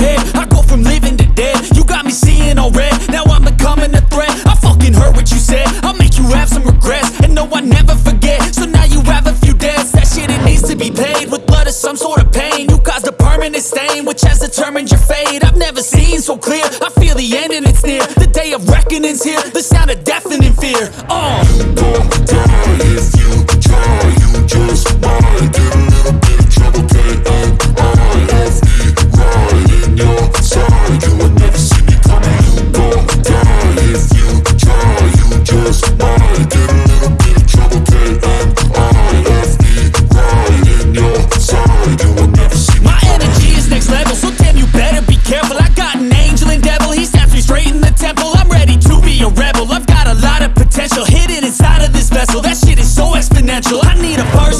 I go from living to dead. You got me seeing all red. Now I'm becoming a threat. I fucking heard what you said. I'll make you have some regrets. And no, I never forget. So now you have a few debts. That shit, it needs to be paid With blood or some sort of pain. You caused a permanent stain Which has determined your fate. I've never seen so clear. I feel the end and it's near. The day of reckoning's here. The sound of deafening fear. Oh,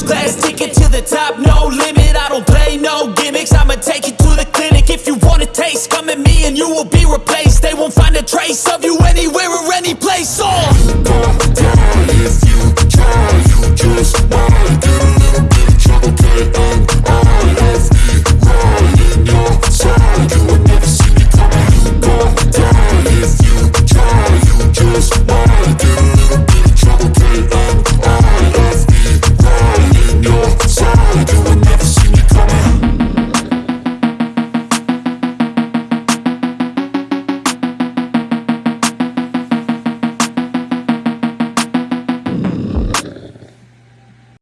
class ticket to the top, no limit I don't play no gimmicks, I'ma take you to the clinic If you wanna taste, come at me and you will be replaced.